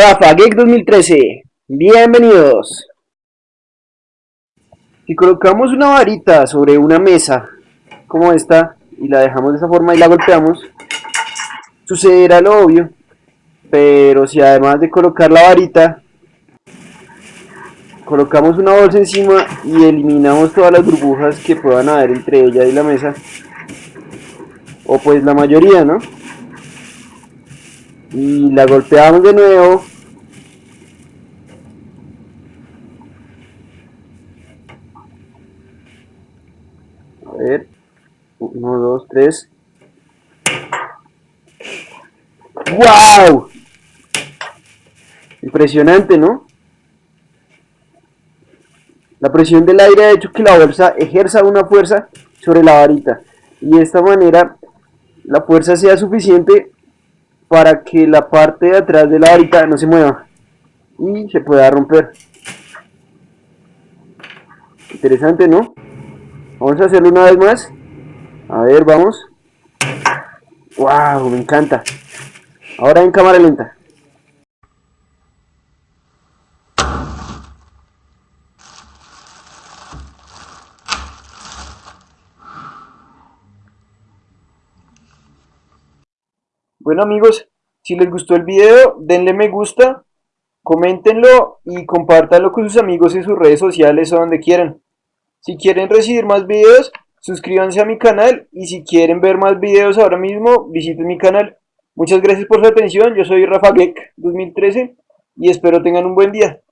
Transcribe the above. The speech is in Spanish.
Rafa Geek 2013, bienvenidos. Si colocamos una varita sobre una mesa como esta y la dejamos de esa forma y la golpeamos, sucederá lo obvio, pero si además de colocar la varita, colocamos una bolsa encima y eliminamos todas las burbujas que puedan haber entre ella y la mesa, o pues la mayoría, ¿no? Y la golpeamos de nuevo a ver 1, 2, 3 ¡Wow! Impresionante, ¿no? La presión del aire ha hecho que la bolsa ejerza una fuerza sobre la varita y de esta manera la fuerza sea suficiente para que la parte de atrás de la varita no se mueva y se pueda romper. Interesante no vamos a hacerlo una vez más. A ver vamos. Wow me encanta. Ahora en cámara lenta Bueno amigos, si les gustó el video, denle me gusta, coméntenlo y compártanlo con sus amigos en sus redes sociales o donde quieran. Si quieren recibir más videos, suscríbanse a mi canal y si quieren ver más videos ahora mismo, visiten mi canal. Muchas gracias por su atención, yo soy Rafa Geek 2013 y espero tengan un buen día.